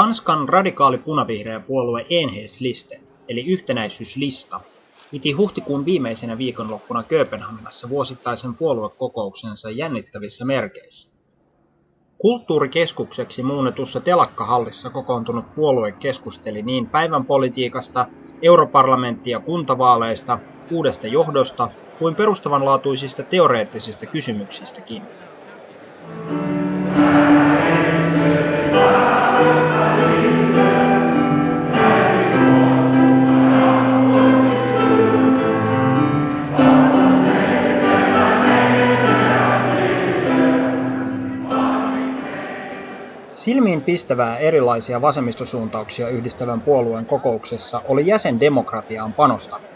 Tanskan radikaali punavihreä puolue Enhedsliste, eli yhtenäisyyslista, piti huhtikuun viimeisenä viikonloppuna Kööpenhaminassa vuosittaisen puoluekokouksensa jännittävissä merkeissä. Kulttuurikeskukseksi muunnetussa telakkahallissa kokoontunut puolue keskusteli niin päivän politiikasta, europarlamentti- ja kuntavaaleista, uudesta johdosta kuin perustavanlaatuisista teoreettisista kysymyksistäkin. Pistävää erilaisia vasemmistosuuntauksia yhdistävän puolueen kokouksessa oli jäsendemokratiaan panostaminen.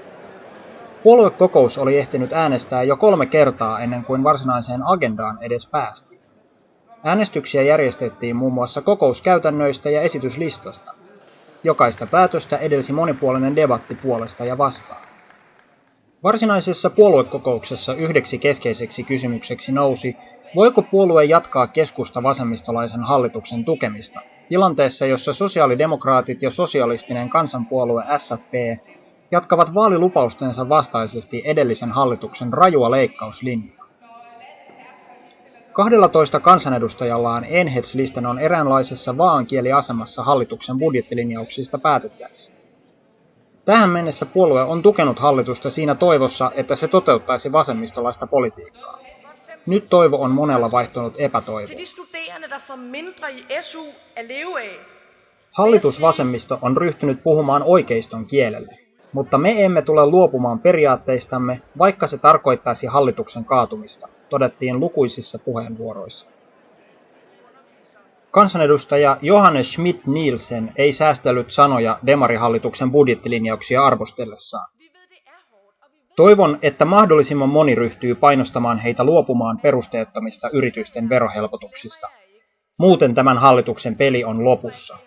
Puoluekokous oli ehtinyt äänestää jo kolme kertaa ennen kuin varsinaiseen agendaan edes päästiin. Äänestyksiä järjestettiin muun muassa kokouskäytännöistä ja esityslistasta. Jokaista päätöstä edelsi monipuolinen debatti puolesta ja vastaan. Varsinaisessa puoluekokouksessa yhdeksi keskeiseksi kysymykseksi nousi, voiko puolue jatkaa keskusta vasemmistolaisen hallituksen tukemista, tilanteessa jossa sosiaalidemokraatit ja sosialistinen kansanpuolue SFP jatkavat vaalilupaustensa vastaisesti edellisen hallituksen rajua leikkauslinjaa. 12 kansanedustajallaan Enhedslisten on eräänlaisessa vaankieliasemassa hallituksen budjettilinjauksista päätettäessä. Tähän mennessä puolue on tukenut hallitusta siinä toivossa, että se toteuttaisi vasemmistolaista politiikkaa. Nyt toivo on monella vaihtunut epätoivoon. Hallitusvasemmisto on ryhtynyt puhumaan oikeiston kielelle, mutta me emme tule luopumaan periaatteistamme, vaikka se tarkoittaisi hallituksen kaatumista, todettiin lukuisissa puheenvuoroissa. Kansanedustaja Johannes Schmidt-Nielsen ei säästellyt sanoja demarihallituksen budjettilinjauksia arvostellessaan. Toivon, että mahdollisimman moni ryhtyy painostamaan heitä luopumaan perusteettomista yritysten verohelpotuksista. Muuten tämän hallituksen peli on lopussa.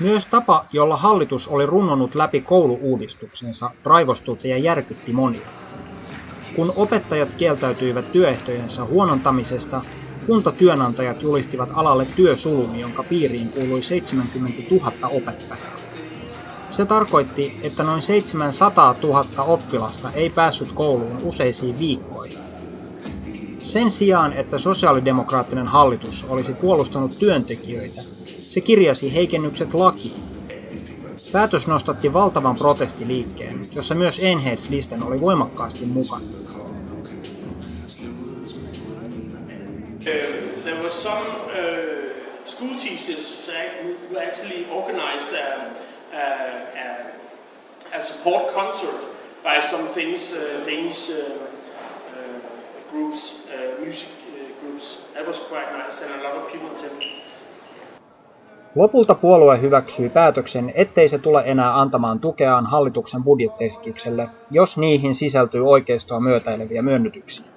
Myös tapa, jolla hallitus oli runnonut läpi kouluuudistuksensa, raivostutti ja järkytti monia. Kun opettajat kieltäytyivät työehtojensa huonontamisesta, kuntatyönantajat julistivat alalle työsulun, jonka piiriin kuului 70 000 opettajaa. Se tarkoitti, että noin 700 000 oppilasta ei päässyt kouluun useisiin viikkoihin. Sen sijaan, että sosiaalidemokraattinen hallitus olisi puolustanut työntekijöitä, se kirjasi heikennykset lakiin. Päätös nostatti valtavan protestiliikkeen, jossa myös Enhedslisten oli voimakkaasti mukana. There was some uh, school teachers who actually organized a, a, a support concert by some famous uh, Danish uh, uh, groups, uh, music uh, groups. That was quite nice and a lot of people attended. Lopulta puolue hyväksyi päätöksen, ettei se tule enää antamaan tukeaan hallituksen budjettiesitykselle, jos niihin sisältyy oikeistoa myötäileviä myönnytyksiä.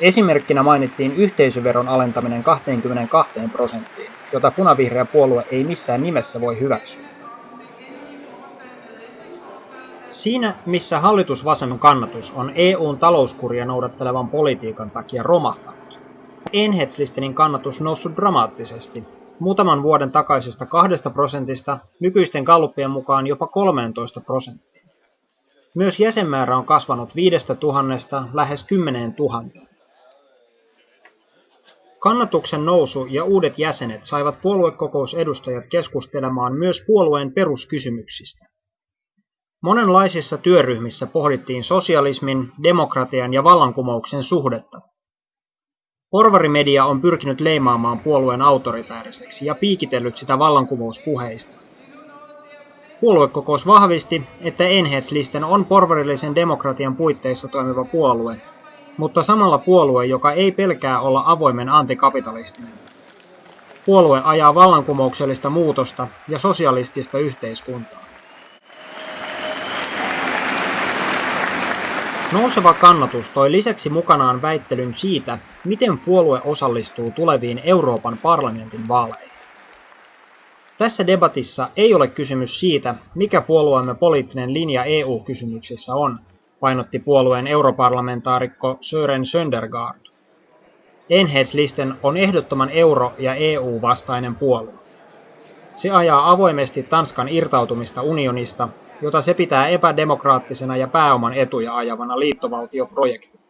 Esimerkkinä mainittiin yhteisöveron alentaminen 22 prosenttiin, jota punavihreä puolue ei missään nimessä voi hyväksyä. Siinä, missä hallitusvasemman kannatus on EUn talouskuria noudattelevan politiikan takia romahtanut, Enhetslistenin kannatus noussut dramaattisesti, muutaman vuoden takaisesta kahdesta prosentista nykyisten gallupien mukaan jopa 13 prosenttiin. Myös jäsenmäärä on kasvanut viidestä tuhannesta lähes kymmeneen tuhanteen. Kannatuksen nousu ja uudet jäsenet saivat puoluekokousedustajat keskustelemaan myös puolueen peruskysymyksistä. Monenlaisissa työryhmissä pohdittiin sosialismin, demokratian ja vallankumouksen suhdetta. Porvarimedia on pyrkinyt leimaamaan puolueen autoritääriseksi ja piikitellyt sitä vallankumouspuheista. Puoluekokous vahvisti, että Enhedslisten on porvarillisen demokratian puitteissa toimiva puolue, mutta samalla puolue, joka ei pelkää olla avoimen antikapitalistinen. Puolue ajaa vallankumouksellista muutosta ja sosialistista yhteiskuntaa. Nouseva kannatus toi lisäksi mukanaan väittelyn siitä, miten puolue osallistuu tuleviin Euroopan parlamentin vaaleihin. Tässä debatissa ei ole kysymys siitä, mikä puolueemme poliittinen linja EU-kysymyksissä on, painotti puolueen europarlamentaarikko Sören Söndergaard. Enheitslisten on ehdottoman euro- ja EU-vastainen puolue. Se ajaa avoimesti Tanskan irtautumista unionista, jota se pitää epädemokraattisena ja pääoman etuja ajavana liittovaltioprojektina.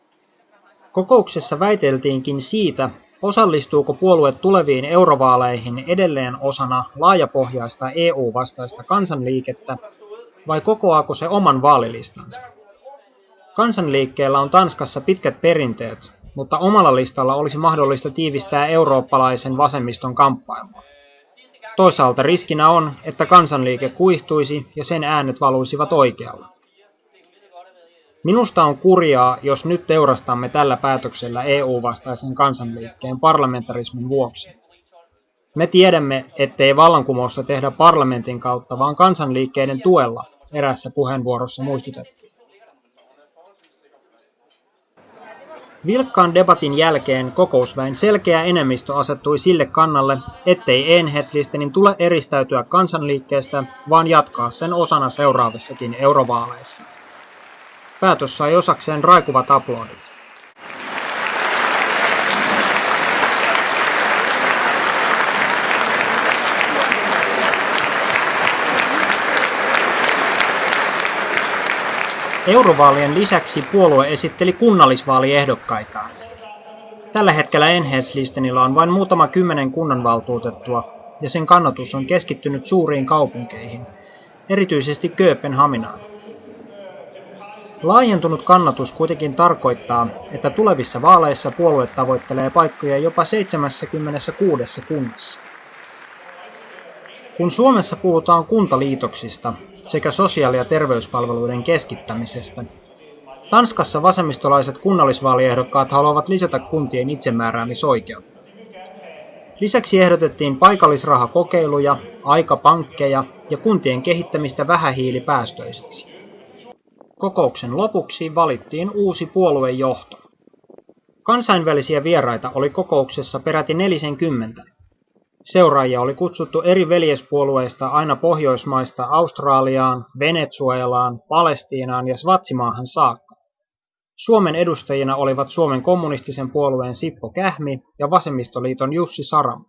Kokouksessa väiteltiinkin siitä, osallistuuko puolue tuleviin eurovaaleihin edelleen osana laajapohjaista EU-vastaista kansanliikettä vai kokoaako se oman vaalilistansa. Kansanliikkeellä on Tanskassa pitkät perinteet, mutta omalla listalla olisi mahdollista tiivistää eurooppalaisen vasemmiston kamppailua. Toisaalta riskinä on, että kansanliike kuihtuisi ja sen äänet valuisivat oikealla. Minusta on kurjaa, jos nyt teurastamme tällä päätöksellä EU-vastaisen kansanliikkeen parlamentarismin vuoksi. Me tiedämme, ettei vallankumousta tehdä parlamentin kautta, vaan kansanliikkeiden tuella, erässä puheenvuorossa muistutettiin. Vilkkaan debatin jälkeen kokousväen selkeä enemmistö asettui sille kannalle, ettei Enherslistenin tule eristäytyä kansanliikkeestä, vaan jatkaa sen osana seuraavissakin eurovaaleissa. Päätös sai osakseen raikuvat aplodit. Eurovaalien lisäksi puolue esitteli kunnallisvaaliehdokkaita. Tällä hetkellä Enhetslistenillä on vain muutama kymmenen kunnanvaltuutettua, ja sen kannatus on keskittynyt suuriin kaupunkeihin, erityisesti Kööpenhaminaan. Laajentunut kannatus kuitenkin tarkoittaa, että tulevissa vaaleissa puolue tavoittelee paikkoja jopa 76 kunnassa. Kun Suomessa puhutaan kuntaliitoksista, sekä sosiaali- ja terveyspalveluiden keskittämisestä. Tanskassa vasemmistolaiset kunnallisvaaliehdokkaat haluavat lisätä kuntien itsemääräämisoikeutta. Lisäksi ehdotettiin paikallisrahakokeiluja, aikapankkeja ja kuntien kehittämistä vähähiilipäästöiseksi. Kokouksen lopuksi valittiin uusi puoluejohto. Kansainvälisiä vieraita oli kokouksessa peräti 40. Seuraajia oli kutsuttu eri veljespuolueista aina Pohjoismaista Australiaan, Venezuelaan, Palestiinaan ja Svatsimaahan saakka. Suomen edustajina olivat Suomen kommunistisen puolueen Sippo Kähmi ja Vasemmistoliiton Jussi Saramo.